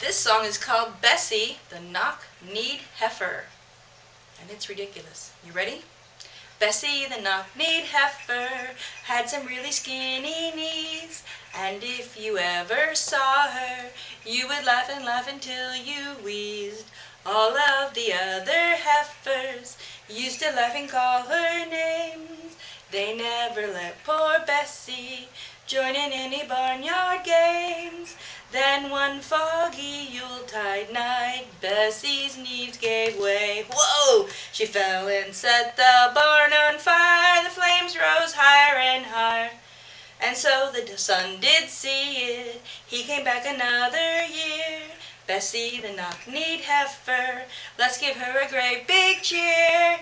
This song is called Bessie the Knock-Kneed Heifer, and it's ridiculous. You ready? Bessie the knock-kneed heifer had some really skinny knees, and if you ever saw her you would laugh and laugh until you wheezed. All of the other heifers used to laugh and call her names. They never let poor Bessie join in any barnyard games. Then one foggy Yuletide night Bessie's knees gave way. Whoa! She fell and set the barn on fire. The flames rose higher and higher. And so the son did see it. He came back another year. Bessie the knock-kneed heifer. Let's give her a great big cheer.